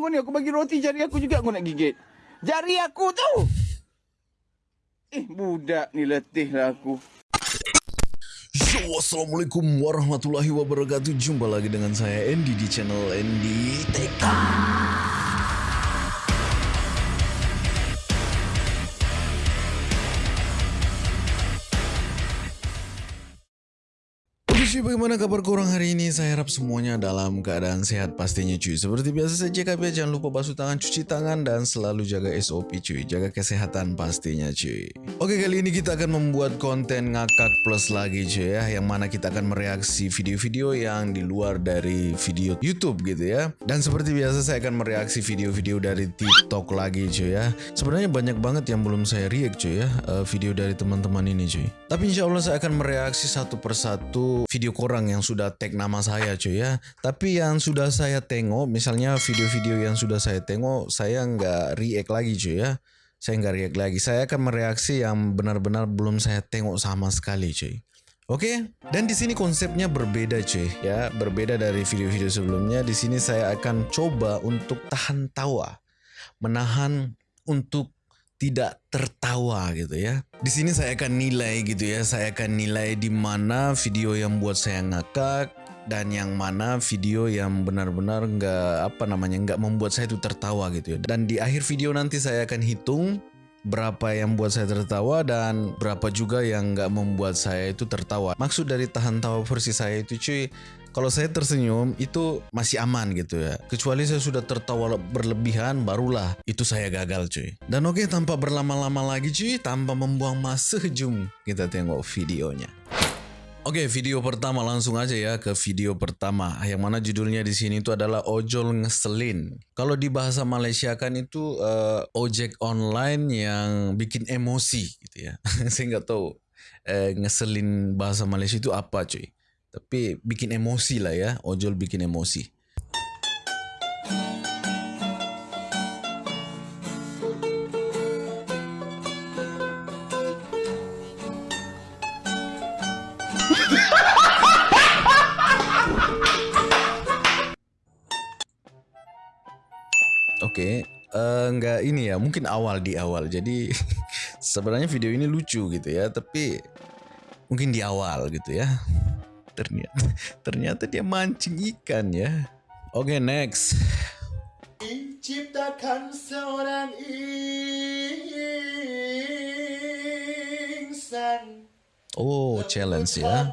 kau ni. Aku bagi roti jari aku juga kau nak gigit. Jari aku tu. Eh, budak ni letih lah aku. Assalamualaikum warahmatullahi wabarakatuh Jumpa lagi dengan saya Andy di channel Andy TK cuy, bagaimana kabar korang hari ini? Saya harap semuanya dalam keadaan sehat pastinya cuy. Seperti biasa saja kalian jangan lupa basuh tangan, cuci tangan, dan selalu jaga SOP cuy. Jaga kesehatan pastinya cuy. Oke, kali ini kita akan membuat konten ngakak plus lagi cuy ya. Yang mana kita akan mereaksi video-video yang di luar dari video YouTube gitu ya. Dan seperti biasa saya akan mereaksi video-video dari TikTok lagi cuy ya. Sebenarnya banyak banget yang belum saya react cuy ya. eh, video dari teman-teman ini cuy. Tapi insya Allah saya akan mereaksi satu persatu video korang yang sudah tag nama saya cuy ya. Tapi yang sudah saya tengok, misalnya video-video yang sudah saya tengok, saya nggak react lagi cuy ya. Saya nggak react lagi. Saya akan mereaksi yang benar-benar belum saya tengok sama sekali cuy. Oke, dan di sini konsepnya berbeda cuy ya, berbeda dari video-video sebelumnya. Di sini saya akan coba untuk tahan tawa, menahan untuk tidak tertawa gitu ya. Di sini saya akan nilai gitu ya, saya akan nilai di mana video yang buat saya ngakak dan yang mana video yang benar-benar nggak apa namanya nggak membuat saya itu tertawa gitu ya. Dan di akhir video nanti saya akan hitung berapa yang buat saya tertawa dan berapa juga yang nggak membuat saya itu tertawa. Maksud dari tahan tawa versi saya itu cuy, kalau saya tersenyum itu masih aman gitu ya. Kecuali saya sudah tertawa berlebihan barulah itu saya gagal cuy. Dan oke tanpa berlama-lama lagi cuy, tanpa membuang masa jum kita tengok videonya. Oke, video pertama langsung aja ya ke video pertama. Yang mana judulnya di sini itu adalah ojol ngeselin. Kalau di bahasa Malaysia kan itu eh, ojek online yang bikin emosi gitu ya. Saya nggak tahu eh, ngeselin bahasa Malaysia itu apa cuy. Tapi bikin emosi lah ya, ojol bikin emosi. Oke, eh, nggak ini ya, mungkin awal di awal. Jadi sebenarnya video ini lucu gitu ya, tapi mungkin di awal gitu ya. Ternyata ternyata dia mancing ikan ya. Oke, next. Ciptakan seorang insan Oh, challenge ya.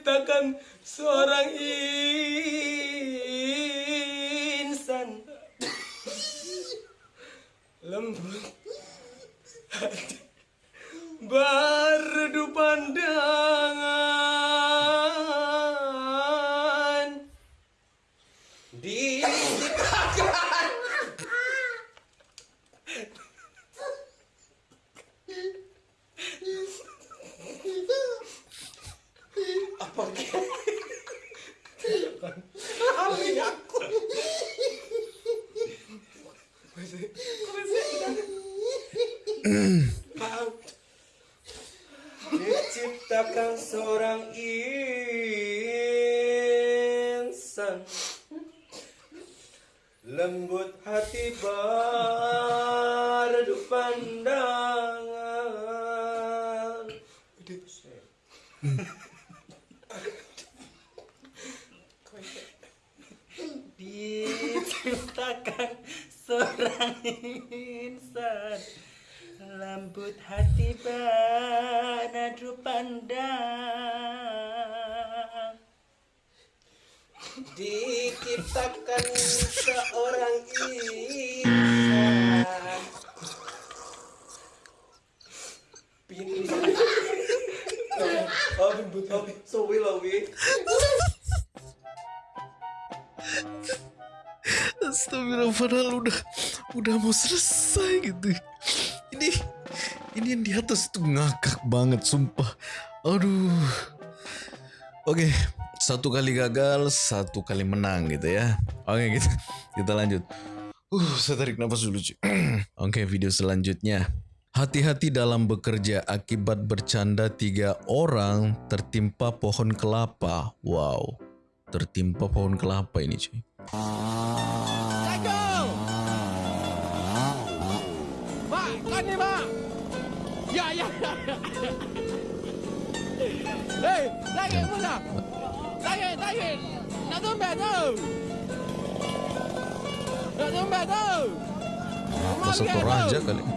Diciptakan seorang insan. Lembut. Berdu pandangan Mm. Astagfirullah padahal udah udah mau selesai gitu. Ini ini yang di atas tuh ngakak banget sumpah. Aduh. Oke, satu kali gagal, satu kali menang gitu ya. Oke kita kita lanjut. Uh, saya tarik nafas dulu cuy. Oke video selanjutnya. Hati-hati dalam bekerja akibat bercanda tiga orang tertimpa pohon kelapa. Wow, tertimpa pohon kelapa ini cuy. Tu. kali.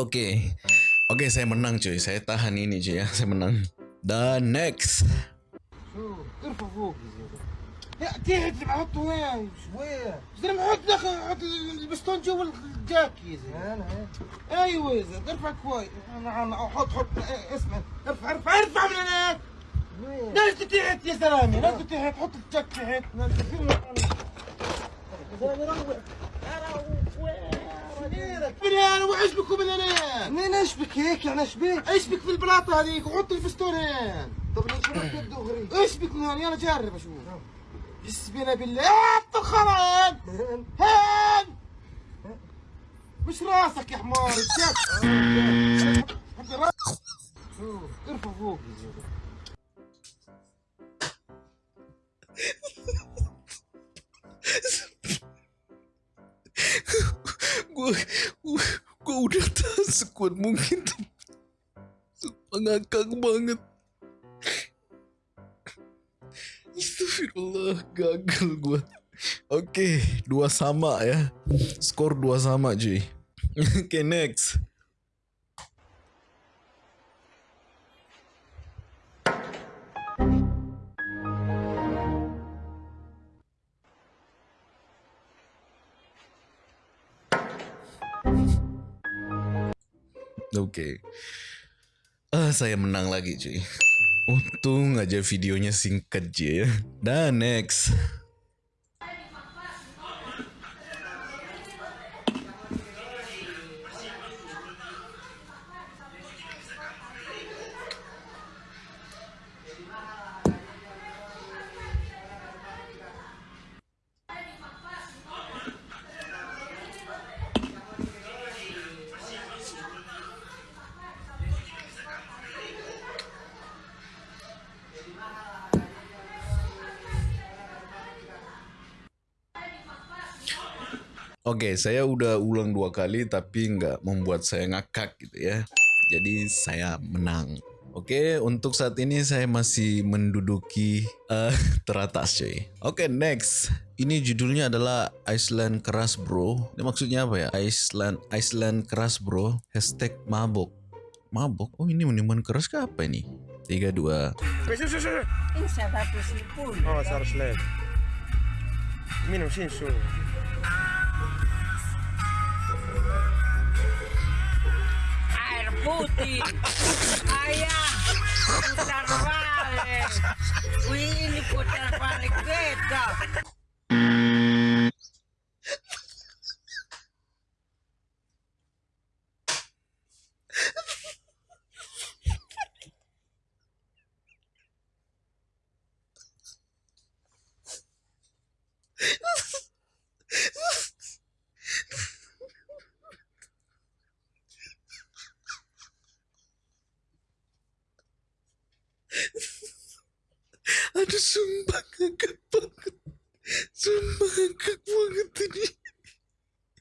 Oke, oke saya menang cuy. Saya tahan ini cuy ya. Saya menang. Dan next. تحت بحطه وين؟ شوية. زلمه حط دخل حط البستون جوا الجاكي يا زلمة. أيوه يا زلمة ارفع كويس حط حط إيه، اسمع. ارفع ارفع ارفع من هناك نزل تحت يا زلمة نزل تحت. حط الجاك تحت. من هنا وعيش بكم من هنا. منين اشبك هيك؟ يعني اشبك اشبك في البلاطة هذيك وحط الفستون هنا طب ليش ما دغري اشبك من هنا يلا جرب أشوف. يسبينا بالله هات الخران هان مش راسك يا حمار ارفع فوق gue udah tak sekuat mungkin Mengakak banget Astagfirullah, gagal gue. Oke, dua sama ya. Skor dua sama cuy. Oke, next. Oke. Ah, saya menang lagi cuy. Untung aja videonya singkat aja ya. Dan next. Oke, okay, saya udah ulang dua kali tapi nggak membuat saya ngakak gitu ya. Jadi saya menang. Oke, okay, untuk saat ini saya masih menduduki uh, teratas cuy. Oke, okay, next. Ini judulnya adalah Iceland Keras Bro. Ini maksudnya apa ya? Iceland Iceland Keras Bro. Hashtag mabok. Mabok? Oh ini minuman keras ke apa ini? 3, 2. Ini Oh, 100. Minum sinsu. Putih. Ayah. Putar balik. Ini putar balik beda. Aduh sumpah ngakak banget. Sumpah ngakak banget ini.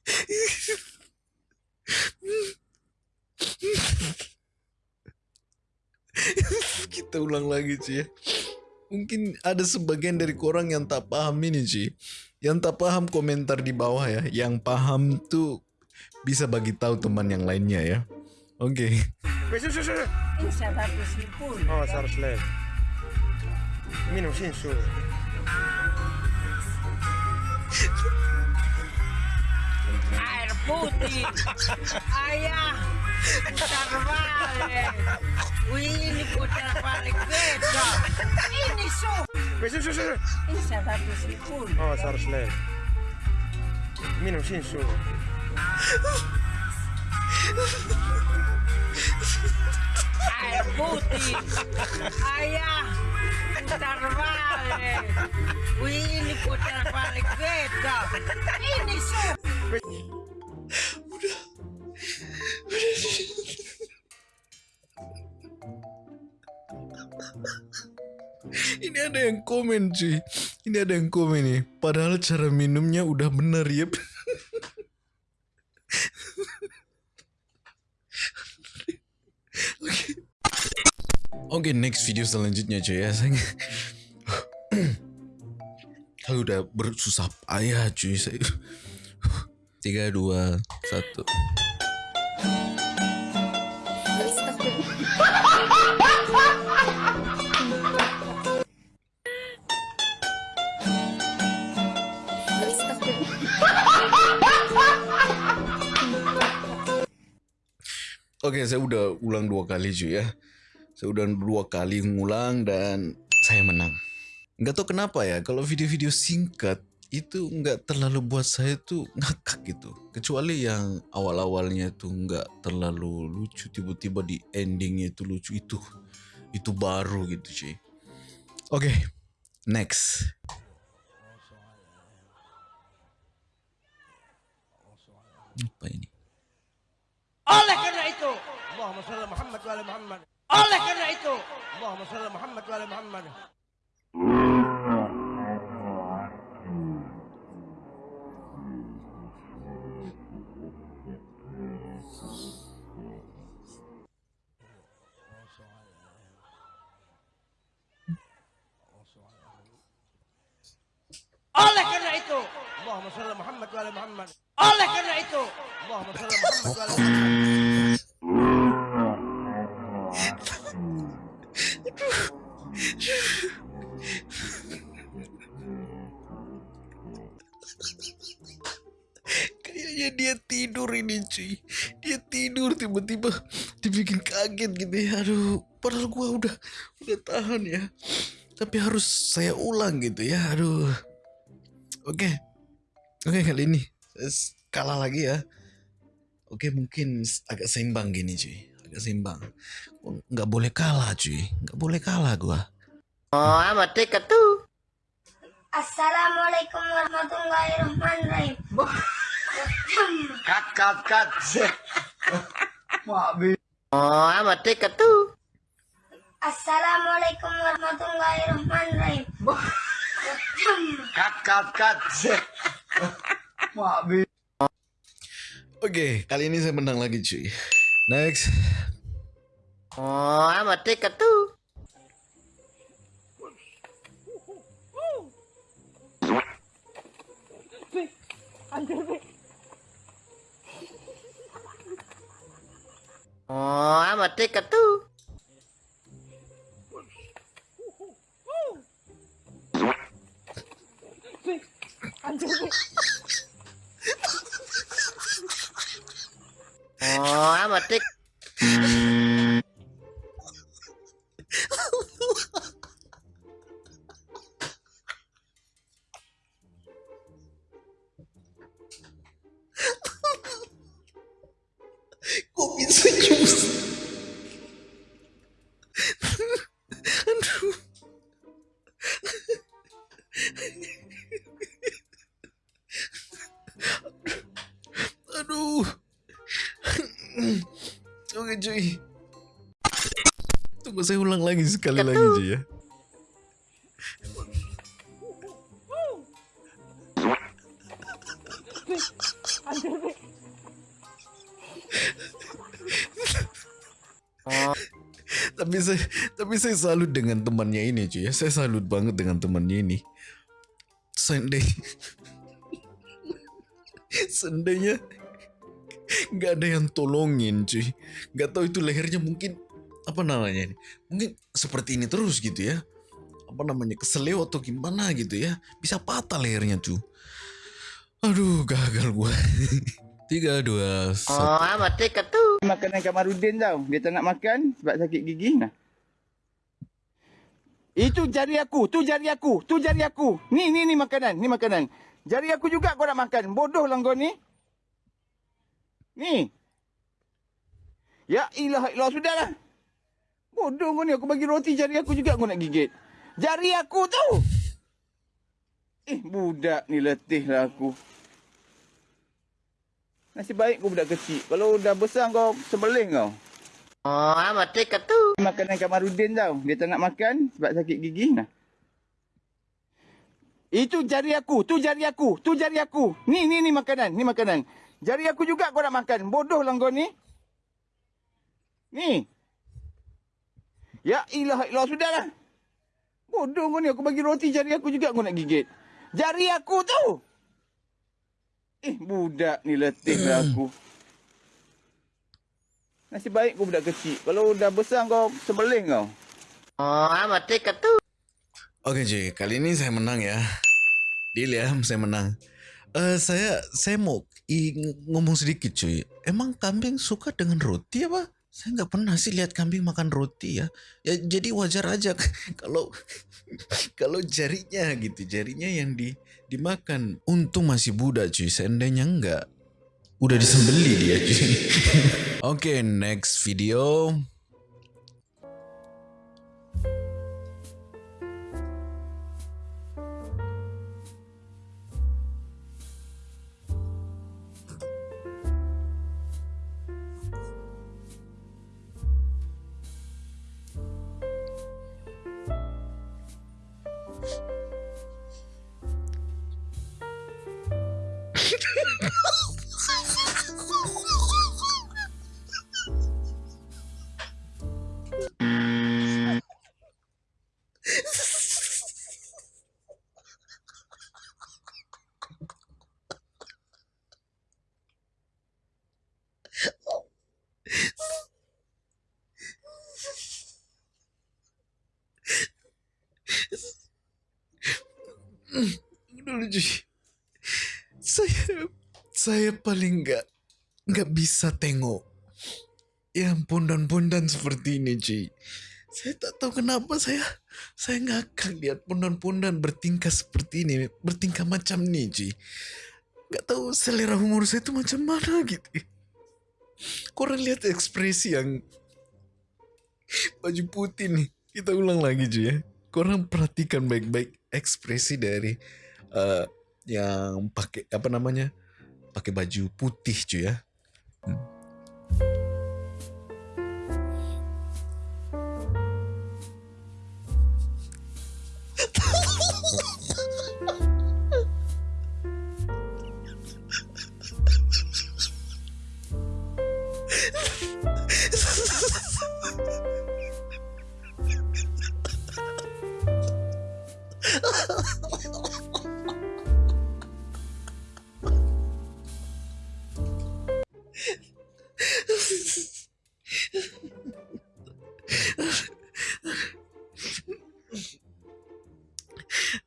Kita ulang lagi cuy ya. Mungkin ada sebagian dari korang yang tak paham ini cuy Yang tak paham komentar di bawah ya. Yang paham tuh bisa bagi tahu teman yang lainnya ya Oke. Besok besok. Oh, harus lem. Minum sih su. Air putih. Ayah. Putar balik. Ini putar balik beda. Ini su. Besok besok besok. Ini seratus ribu. Oh, harus lem. Minum sih su. Air putih. Ayah, putar balik. Ini putar balik beda. Ini sup. Ini ada yang komen cuy. Ini ada yang komen nih. Padahal cara minumnya udah bener ya. Oke. Oke, next video selanjutnya cuy ya. Saya Saya udah bersusah payah cuy. Saya tiga dua satu. Oke, saya udah ulang dua kali cuy ya. Saya udah dua kali ngulang dan saya menang. Nggak tahu kenapa ya, kalau video-video singkat itu nggak terlalu buat saya tuh ngakak gitu. Kecuali yang awal-awalnya tuh nggak terlalu lucu, tiba-tiba di endingnya itu lucu itu. Itu baru gitu cuy. Oke, next. Apa ini? Oleh karena itu, Allahumma salli Muhammad wa Muhammad. Oleh karena itu, Allahumma salli Muhammad wa ala Muhammad. Oleh karena itu, Allahumma salli Muhammad wa ala Muhammad. Oleh karena itu, Allahumma salli Muhammad wa ala Muhammad. Cuy. Dia tidur tiba-tiba Dibikin kaget gitu ya. Aduh Padahal gua udah Udah tahan ya. Tapi harus saya ulang gitu ya. Aduh. Oke. Oke kali ini kalah lagi ya. Oke mungkin agak seimbang gini cuy. Agak seimbang. Oh, Nggak boleh kalah cuy. Nggak boleh kalah gua. Oh, amat dekat tuh. Assalamualaikum warahmatullahi wabarakatuh. Cut, cut, cut. Oh, amat dekat tuh. Assalamualaikum warahmatullahi wabarakatuh. Cut, cut, cut. Oke kali ini saya menang lagi cuy Next Oh, amat dekat tuh. Oh, amat dekat tuh. Oh, amat dekat. Kok sekali lagi cuy ya. tapi saya tapi saya salut dengan temannya ini cuy ya. Saya salut banget dengan temannya ini. Seandainya seandainya nggak ada yang tolongin cuy nggak tahu itu lehernya mungkin apa namanya ini mungkin seperti ini terus gitu ya apa namanya keseleo atau gimana gitu ya bisa patah lehernya tuh aduh gagal gua tiga dua satu Oh, amat dekat tuh. Makanan Kamarudin tau. Dia tak nak makan sebab sakit gigi. Nah. Itu jari aku, tu jari aku, tu jari aku. Ni, ni, ni makanan, ni makanan. Jari aku juga kau nak makan. Bodoh lah kau ni. Ni. Ya ilah ilah sudahlah. Bodoh kau ni aku bagi roti jari aku juga kau nak gigit. Jari aku tu. Eh budak ni letih lah aku. Nasib baik kau budak kecil. Kalau dah besar kau sebelih kau. Oh, amat dekat tu. Makanan Kamarudin tau. Dia tak nak makan sebab sakit gigi. Nah. Itu jari aku. Tu jari aku. Tu jari aku. Ni, ni, ni makanan. Ni makanan. Jari aku juga kau nak makan. Bodoh lah kau ni. Ni. Ya ilah ilah sudahlah. Bodoh kau ni. Aku bagi roti jari aku juga kau nak gigit. Jari aku tu. Eh budak ni letih lah aku. Nasib baik kau budak kecil. Kalau dah besar kau sebelih kau. Oh, dekat tu. Oke cuy, kali ini saya menang ya. Deal ya, saya menang. Eh saya saya mau ngomong sedikit cuy. Emang kambing suka dengan roti apa? Saya nggak pernah sih lihat kambing makan roti ya. Ya jadi wajar aja kalau kalau jarinya gitu, jarinya yang di dimakan. Untung masih budak cuy, seandainya enggak udah disembeli dia cuy. Oke, next video. Cuy saya saya paling nggak nggak bisa tengok. Yang pondan-pondan seperti ini cuy saya tak tahu kenapa saya saya ngakak lihat pondan-pondan bertingkah seperti ini bertingkah macam ini cuy nggak tahu selera humor saya itu macam mana gitu. Korang lihat ekspresi yang baju putih nih kita ulang lagi cuy ya. Korang perhatikan baik-baik ekspresi dari eh, yang pakai apa namanya pakai baju putih cuy ya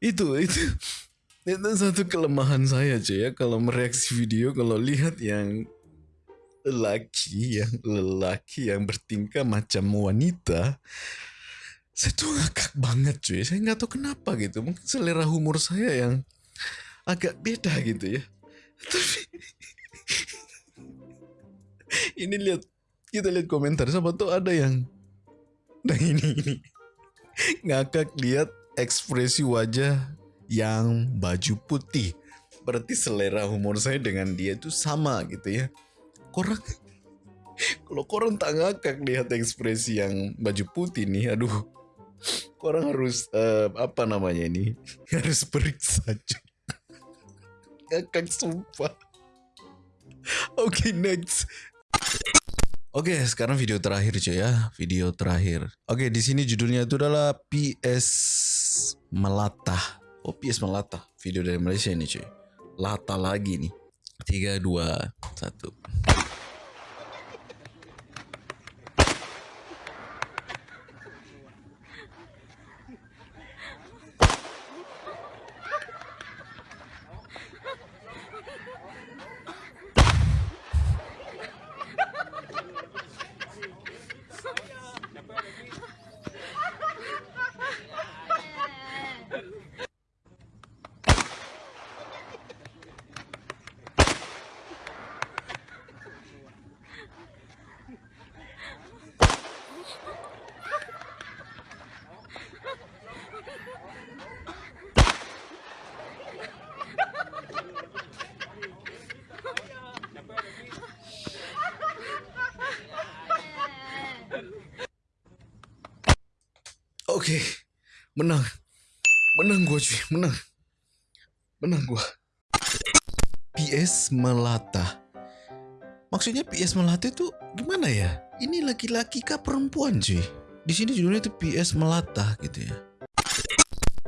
itu itu. Itu satu kelemahan saya cuy ya. Kalau mereaksi video kalau lihat yang lelaki yang lelaki yang bertingkah macam wanita saya tuh ngakak banget cuy saya nggak tahu kenapa gitu. Mungkin selera humor saya yang agak beda gitu ya. Tapi ini lihat kita lihat komentar. Siapa tuh ada yang nah ini ini. Ngakak lihat ekspresi wajah yang baju putih. Berarti selera humor saya dengan dia itu sama gitu ya. Korang kalau korang tak ngakak lihat ekspresi yang baju putih nih aduh. Korang harus eh, apa namanya ini? Harus periksa cuy. Ngakak sumpah. Oke next. Oke, sekarang video terakhir cuy ya, video terakhir. Oke, di sini judulnya itu adalah PS Melata. Oh, PS Melata. Video dari Malaysia ini cuy. Lata lagi nih. 3 2 1. Oke, menang. Menang gua cuy, menang. Menang gua. PS melata. Maksudnya PS melata itu gimana ya? Ini laki-laki kah perempuan cuy? Di sini judulnya itu PS melata gitu ya.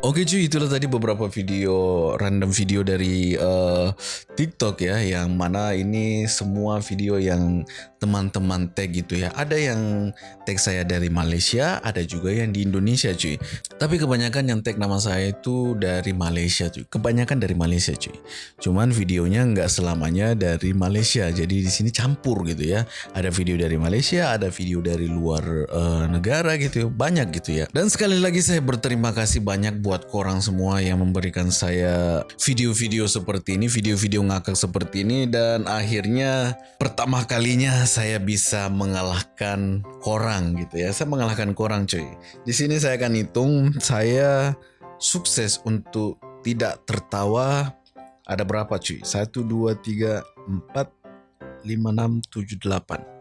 Oke cuy, itulah tadi beberapa video random video dari eh, TikTok ya, yang mana ini semua video yang teman-teman tag gitu ya. Ada yang tag saya dari Malaysia, ada juga yang di Indonesia cuy. Tapi kebanyakan yang tag nama saya itu dari Malaysia cuy. Kebanyakan dari Malaysia cuy. Cuman videonya nggak selamanya dari Malaysia, jadi di sini campur gitu ya. Ada video dari Malaysia, ada video dari luar eh, negara gitu, banyak gitu ya. Dan sekali lagi saya berterima kasih banyak buat korang semua yang memberikan saya video-video seperti ini, video-video ngakak seperti ini dan akhirnya pertama kalinya saya bisa mengalahkan korang gitu ya. Saya mengalahkan korang cuy. Di sini saya akan hitung saya sukses untuk tidak tertawa ada berapa cuy? 1 2 3 4 5 6 7 8.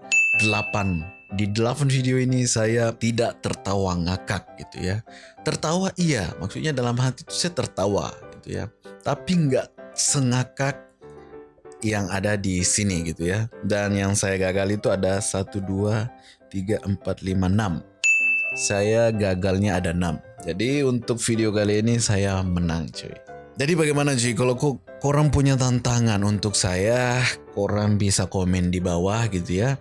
8 di 8 video ini saya tidak tertawa ngakak gitu ya. Tertawa iya, maksudnya dalam hati itu saya tertawa gitu ya. Tapi nggak sengakak yang ada di sini gitu ya. Dan yang saya gagal itu ada 1, 2, 3, 4, 5, 6. Saya gagalnya ada 6. Jadi untuk video kali ini saya menang cuy. Jadi bagaimana cuy kalau kok korang punya tantangan untuk saya, korang bisa komen di bawah gitu ya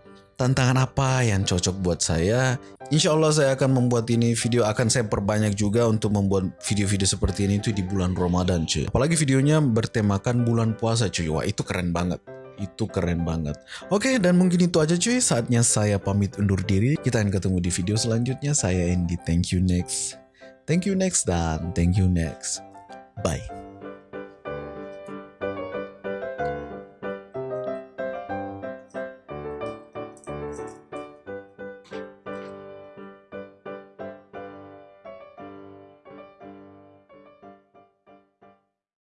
tantangan apa yang cocok buat saya. Insya Allah saya akan membuat ini video akan saya perbanyak juga untuk membuat video-video seperti ini itu di bulan Ramadan cuy. Apalagi videonya bertemakan bulan puasa cuy. Wah itu keren banget. Itu keren banget. Oke dan mungkin itu aja cuy. Saatnya saya pamit undur diri. Kita akan ketemu di video selanjutnya. Saya Andy. Thank you next. Thank you next dan thank you next. Bye.